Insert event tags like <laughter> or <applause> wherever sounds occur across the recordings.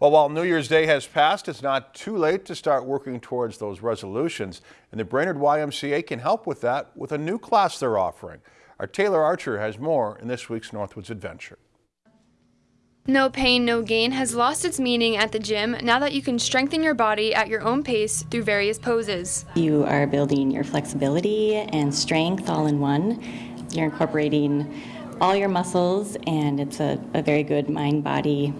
Well, while New Year's Day has passed, it's not too late to start working towards those resolutions. And the Brainerd YMCA can help with that with a new class they're offering. Our Taylor Archer has more in this week's Northwoods Adventure. No pain, no gain has lost its meaning at the gym now that you can strengthen your body at your own pace through various poses. You are building your flexibility and strength all in one. You're incorporating all your muscles and it's a, a very good mind-body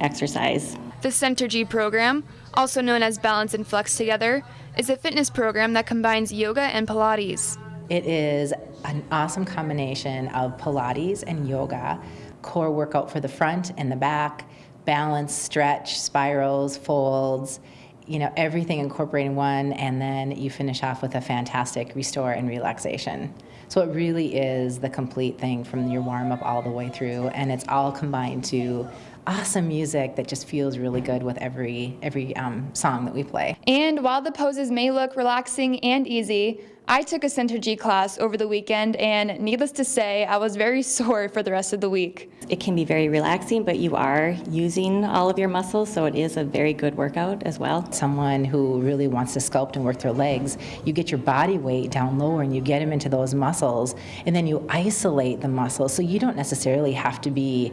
exercise. The Centergy program, also known as Balance and Flex Together, is a fitness program that combines yoga and Pilates. It is an awesome combination of Pilates and yoga, core workout for the front and the back, balance, stretch, spirals, folds, you know, everything incorporating one, and then you finish off with a fantastic restore and relaxation. So it really is the complete thing from your warm up all the way through, and it's all combined to awesome music that just feels really good with every every um, song that we play. And while the poses may look relaxing and easy, I took a Centergy class over the weekend and needless to say, I was very <laughs> sore for the rest of the week. It can be very relaxing, but you are using all of your muscles, so it is a very good workout as well. Someone who really wants to sculpt and work their legs, you get your body weight down lower and you get them into those muscles, and then you isolate the muscles, so you don't necessarily have to be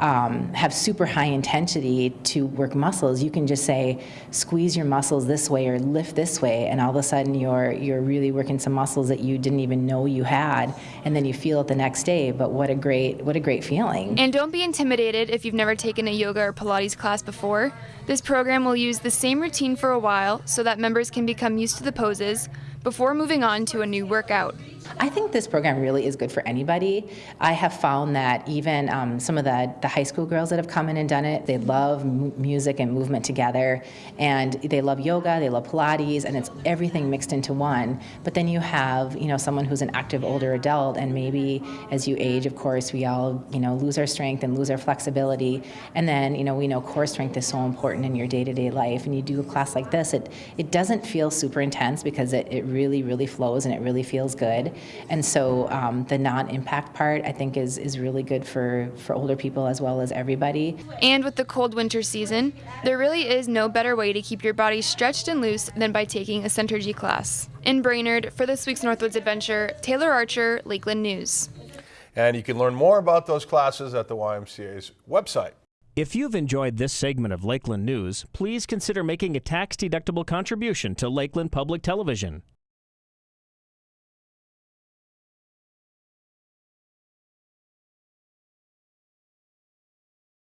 um, have super high intensity to work muscles. You can just say, squeeze your muscles this way or lift this way, and all of a sudden you're you're really working some muscles that you didn't even know you had, and then you feel it the next day. But what a great what a great feeling! And don't be intimidated if you've never taken a yoga or Pilates class before. This program will use the same routine for a while so that members can become used to the poses before moving on to a new workout. I think this program really is good for anybody. I have found that even um, some of the, the high school girls that have come in and done it, they love music and movement together, and they love yoga, they love Pilates, and it's everything mixed into one. But then you have, you know, someone who's an active older adult, and maybe as you age, of course, we all, you know, lose our strength and lose our flexibility. And then, you know, we know core strength is so important in your day-to-day -day life, and you do a class like this, it, it doesn't feel super intense because it, it really, really flows and it really feels good. And so um, the non-impact part, I think, is, is really good for, for older people as well as everybody. And with the cold winter season, there really is no better way to keep your body stretched and loose than by taking a Centergy class. In Brainerd, for this week's Northwoods Adventure, Taylor Archer, Lakeland News. And you can learn more about those classes at the YMCA's website. If you've enjoyed this segment of Lakeland News, please consider making a tax-deductible contribution to Lakeland Public Television.